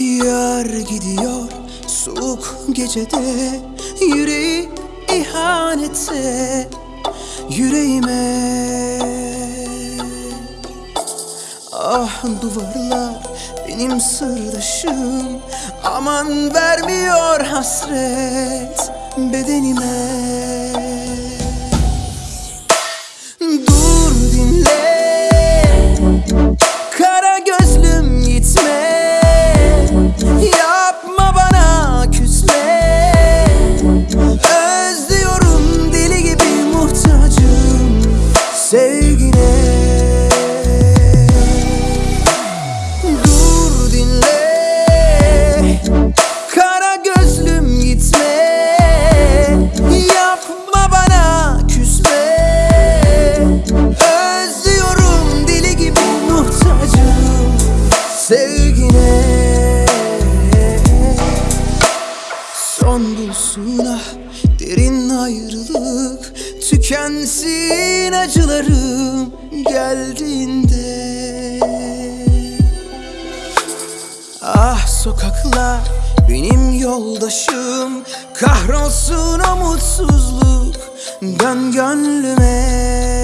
Yıllar gidiyor. Soğuk gecede Yüreği ihanete Yüreğime. Ah duvarlar benim sırdaşım. Aman vermiyor hasret bedenime dinle Kara gözlüm gitme. Yapma bana küsme. Özlüyorum deli gibi muhtacım Sevgine. Son bulsun ah derin ayrılık Tükensin acılarım geldiğinde sokaklar benim yoldaşım. Kahrolsun o mutsuzluk Dön gönlüme